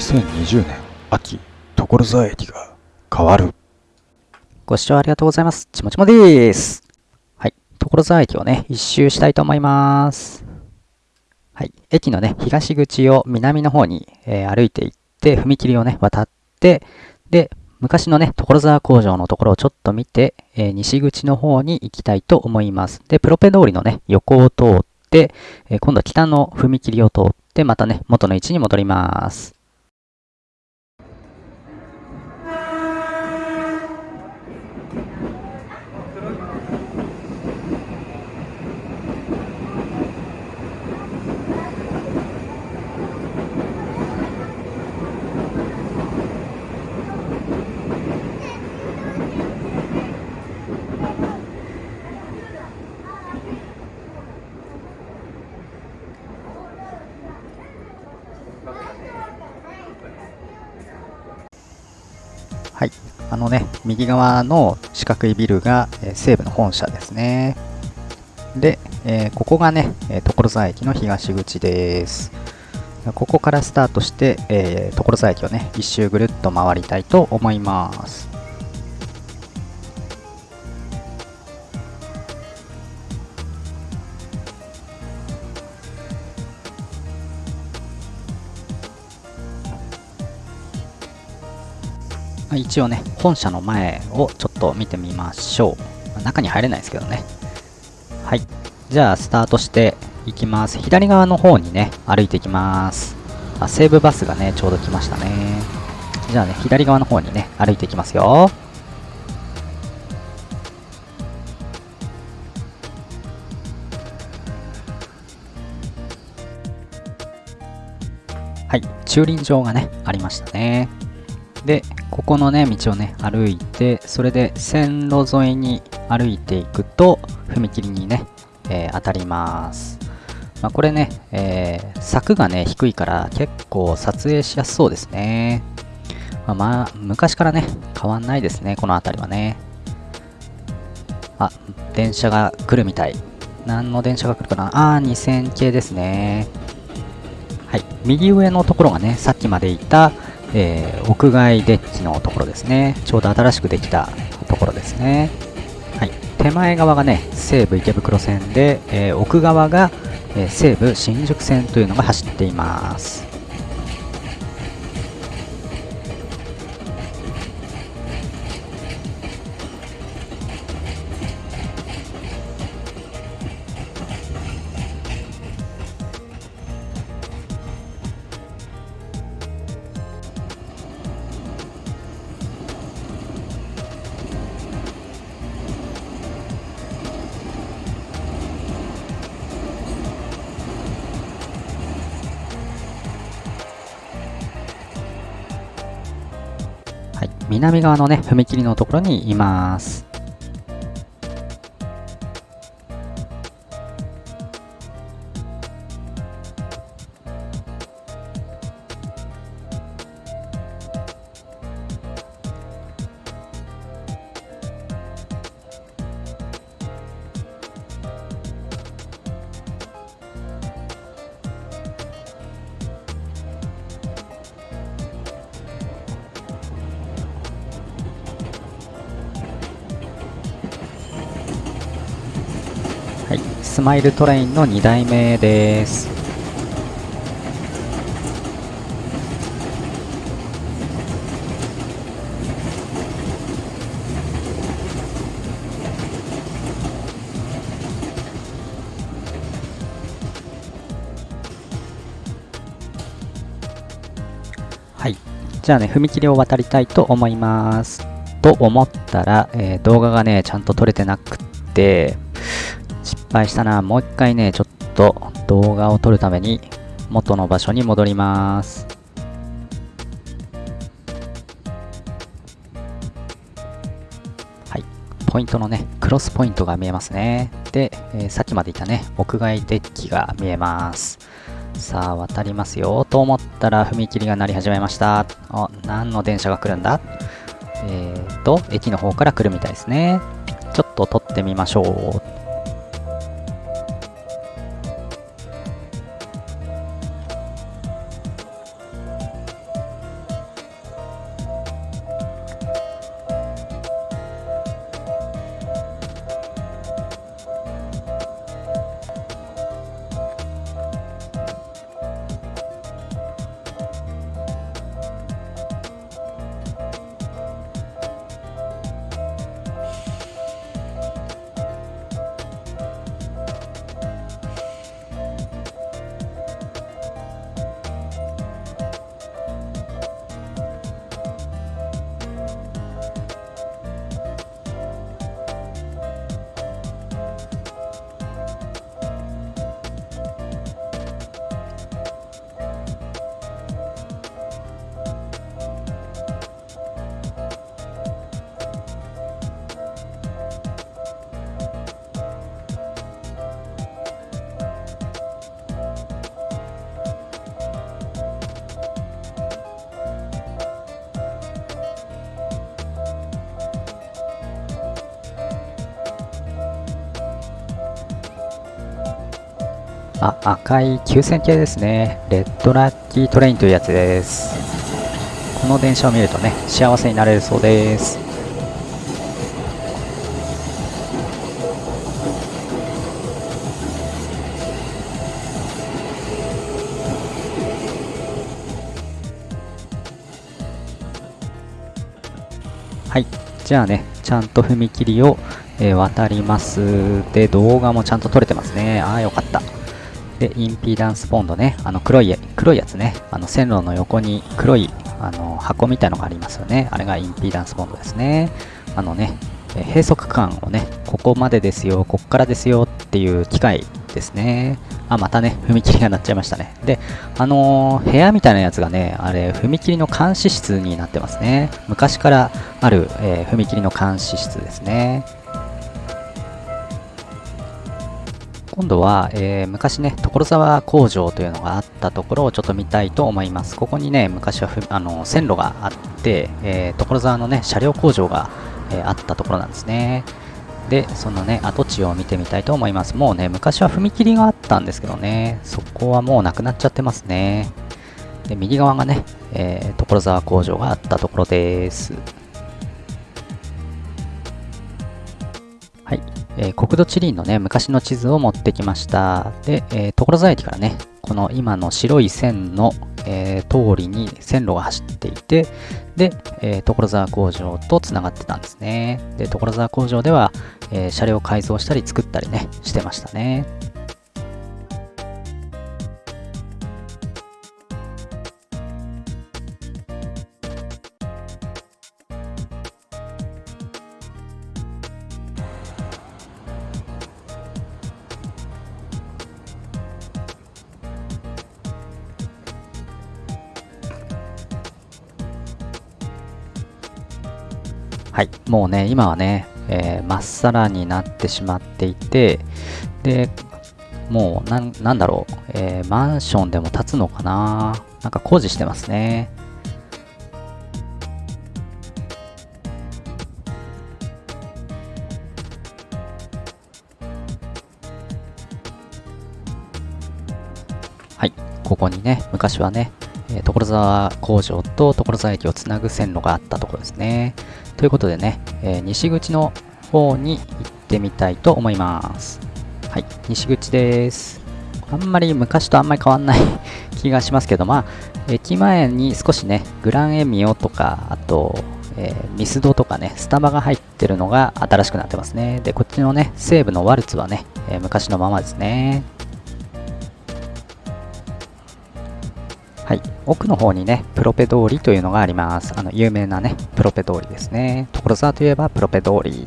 2020年秋所沢駅が変わるご視聴ありがとうございます。ちもちもです。はい。所沢駅をね、一周したいと思います。はい。駅のね、東口を南の方に、えー歩いていって、踏切をね、渡って、で、昔のね、所沢工場のところをちょっと見て、えー西口の方に行きたいと思います。で、プロペ通りのね、横を通って、えー今度は北の踏切を通って、またね、元の位置に戻ります。はい。あのね、右側の四角いビルが、え西武の本社ですね。で、えここがね、え所沢駅の東口です。ここからスタートして、え所沢駅をね、一周ぐるっと回りたいと思います。一応ね、本社の前をちょっと見てみましょう。中に入れないですけどね。はい。じゃあ、スタートしていきます。左側の方にね、歩いていきます。あ、西武バスがね、ちょうど来ましたね。じゃあね、左側の方にね、歩いていきますよ。はい、駐輪場がね、ありましたね。で、ここのね、道をね、歩いて、それで線路沿いに歩いていくと、踏切にね、えー当たります。まあ、これね、えー柵がね、低いから結構撮影しやすそうですね。まあ、まあ、昔からね、変わんないですね、この辺りはね。あ、電車が来るみたい。何の電車が来るかな？あー、2000系ですね。はい、右上のところがね、さっきまでいた、えー屋外デッキのところですね。ちょうど新しくできたところですね。はい、手前側がね、西武池袋線で、えー奥側が、え西武新宿線というのが走っています。南側のね、踏切のところにいます。スマイルトレインの2代目です。はい。じゃあね、踏切を渡りたいと思います。と思ったら、えー動画がね、ちゃんと撮れてなくって、失敗したな。もう一回ね、ちょっと動画を撮るために元の場所に戻ります。はい。ポイントのね、クロスポイントが見えますね。で、えーさっきまでいたね、屋外デッキが見えます。さあ、渡りますよ。と思ったら踏切が鳴り始めました。あ、何の電車が来るんだ？えーと、駅の方から来るみたいですね。ちょっと撮ってみましょう。あ、赤い9000系ですね。レッドラッキートレインというやつです。この電車を見るとね、幸せになれるそうです。はい。じゃあね、ちゃんと踏切を、えー渡ります。で、動画もちゃんと撮れてますね。ああ、よかった。で、インピーダンスポンドね、あの黒い、黒いやつね、あの線路の横に黒いあの箱みたいのがありますよね。あれがインピーダンスポンドですね。あのね、え閉塞区間をね、ここまでですよ、こっからですよっていう機械ですね。あ、またね、踏切が鳴っちゃいましたね。で、あのー部屋みたいなやつがね、あれ、踏切の監視室になってますね。昔からある、えー踏切の監視室ですね。今度は、えー昔ね、所沢工場というのがあったところをちょっと見たいと思います。ここにね、昔はふあの線路があって、えー所沢のね、車両工場が、えーあったところなんですね。で、そのね、跡地を見てみたいと思います。もうね、昔は踏切があったんですけどね、そこはもうなくなっちゃってますね。で、右側がね、え所沢工場があったところです。えー国土地理院のね、昔の地図を持ってきました。で、えー所沢駅からね、この今の白い線の、えー通りに線路が走っていて、で、え所沢工場とつながってたんですね。で、所沢工場では、え車両改造したり作ったりね、してましたね。はい、もうね、今はね、えーまっさらになってしまっていて、で、もうなん、なんだろう、えーマンションでも建つのかな？なんか工事してますね。はい、ここにね、昔はね、え所沢工場と所沢駅をつなぐ線路があったところですね。ということでね、え西口の方に行ってみたいと思います。はい、西口です。あんまり昔とあんまり変わんない 気がしますけど、まあ、駅前に少しね、グランエミオとか、あと、えーミスドとかね、スタバが入ってるのが新しくなってますね。で、こっちのね、西部のワルツはね、えー昔のままですね。はい、奥の方にね、プロペ通りというのがあります。あの、有名なね、プロペ通りですね。所沢といえばプロペ通り。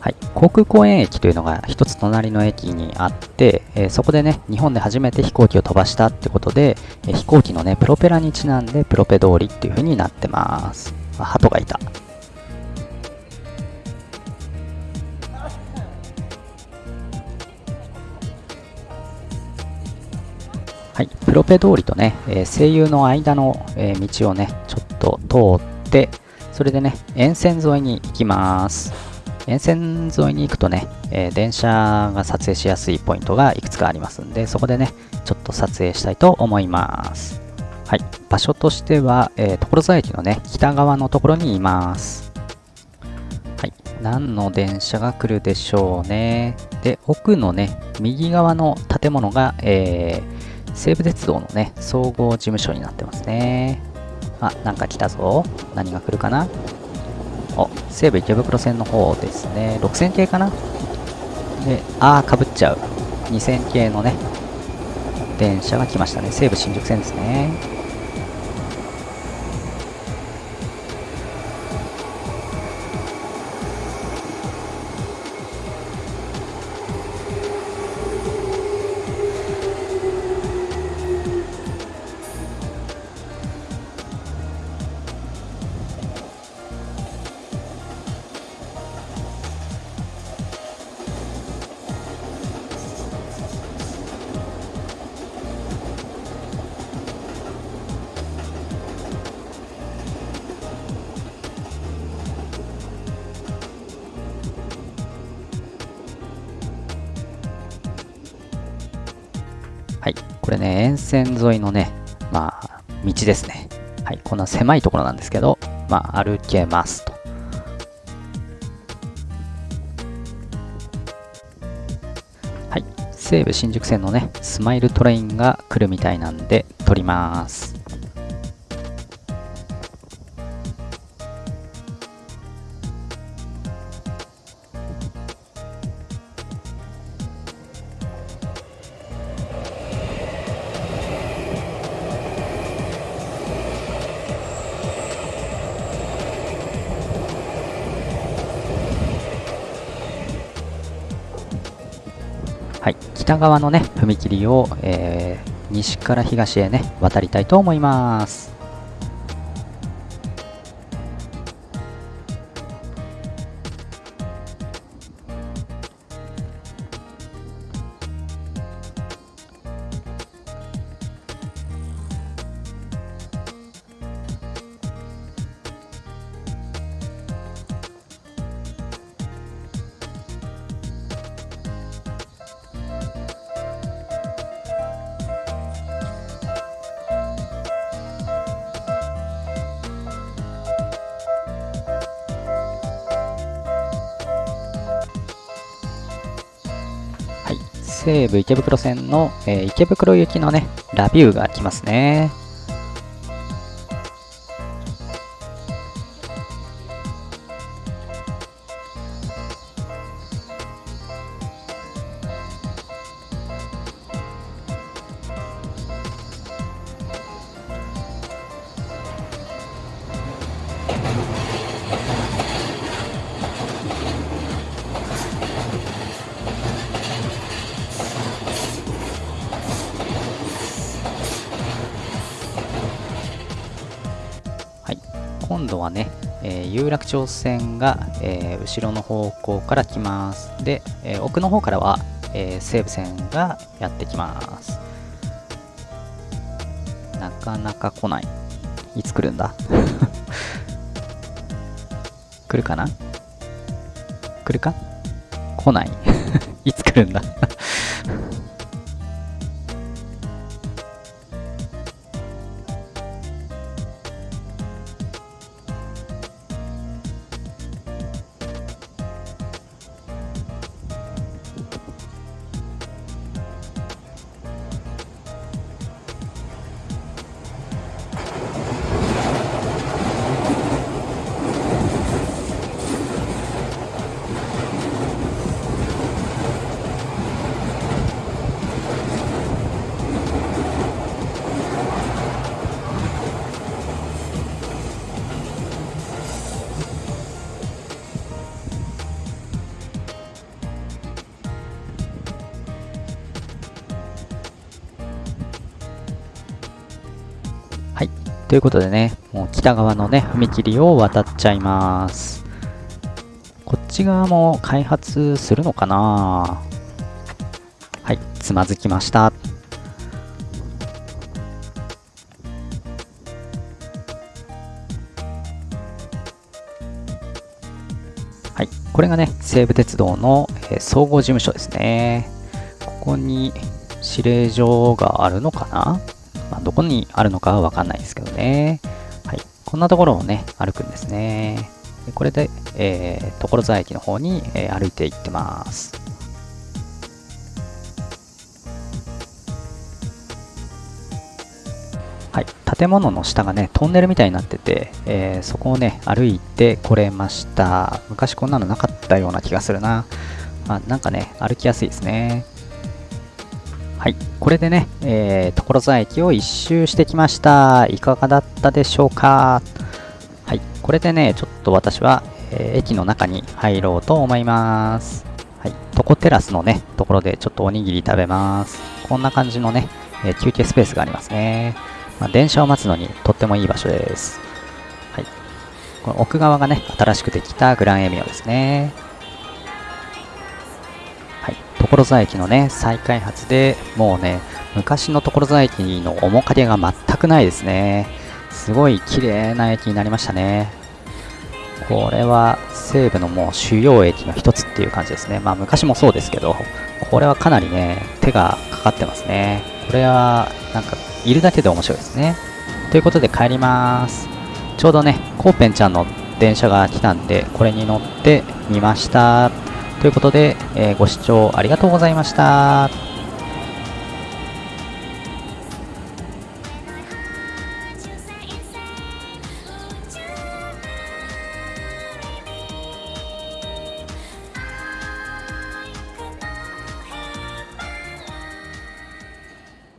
はい、航空公園駅というのが一つ隣の駅にあって、えーそこでね、日本で初めて飛行機を飛ばしたってことで、えー飛行機のね、プロペラにちなんでプロペ通りっていう風になってます。あ、鳩がいた。はい、プロペ通りとね、えー声優の間の、えー道をね、ちょっと通って、それでね、沿線沿いに行きます。沿線沿いに行くとね、えー電車が撮影しやすいポイントがいくつかありますんで、そこでね、ちょっと撮影したいと思います。はい、場所としては、え所沢駅のね、北側のところにいます。はい、何の電車が来るでしょうね。で、奥のね、右側の建物が、えー西武鉄道のね、総合事務所になってますね。あ、なんか来たぞ。何が来るかな？お、西武池袋線の方ですね。6000系かな？で、あー、かぶっちゃう。2000系のね、電車が来ましたね。西武新宿線ですね。れね、沿線沿いのね、まあ、道ですね。はい、こんな狭いところなんですけど、まあ、歩けますと。はい、西武新宿線のね、スマイルトレインが来るみたいなんで、撮ります。はい、北側のね、踏切を、えー西から東へね、渡りたいと思います。西武池袋線の、えー池袋行きのね、ラビューが来ますね。度はね、えー有楽町線が、えー後ろの方向から来ます。で、えー奥の方からは、えー西武線がやってきます。なかなか来ない。いつ来るんだ？来るかな？来るか？来ない。いつ来るんだ？ということでね、もう北側のね、踏切を渡っちゃいます。こっち側も開発するのかな？はい、つまずきました。はい、これがね、西武鉄道の、えー総合事務所ですね。ここに指令所があるのかな、どこにあるのかはわかんないですけどね。はい。こんなところをね、歩くんですね。これで、えー、所沢駅の方に、えー歩いて行ってます。はい。建物の下がね、トンネルみたいになってて、えーそこをね、歩いてこれました。昔こんなのなかったような気がするな。まあ、なんかね、歩きやすいですね。はい、これでね、えー所沢駅を一周してきました。いかがだったでしょうか？はい、これでね、ちょっと私は、えー駅の中に入ろうと思います。はい、トコテラスのね、ところでちょっとおにぎり食べます。こんな感じのね、えー休憩スペースがありますね。まあ、電車を待つのにとってもいい場所です。はい、この奥側がね、新しくできたグランエミオですね。所沢駅のね再開発でもうね昔の所沢駅の面影が全くないですね。すごい綺麗な駅になりましたね。これは西部のもう主要駅の一つっていう感じですね。まあ昔もそうですけどこれはかなりね手がかかってますね。これはなんかいるだけで面白いですね。ということで帰ります。ちょうどねコーペンちゃんの電車が来たんでこれに乗ってみました。ということで、えー、ご視聴ありがとうございました。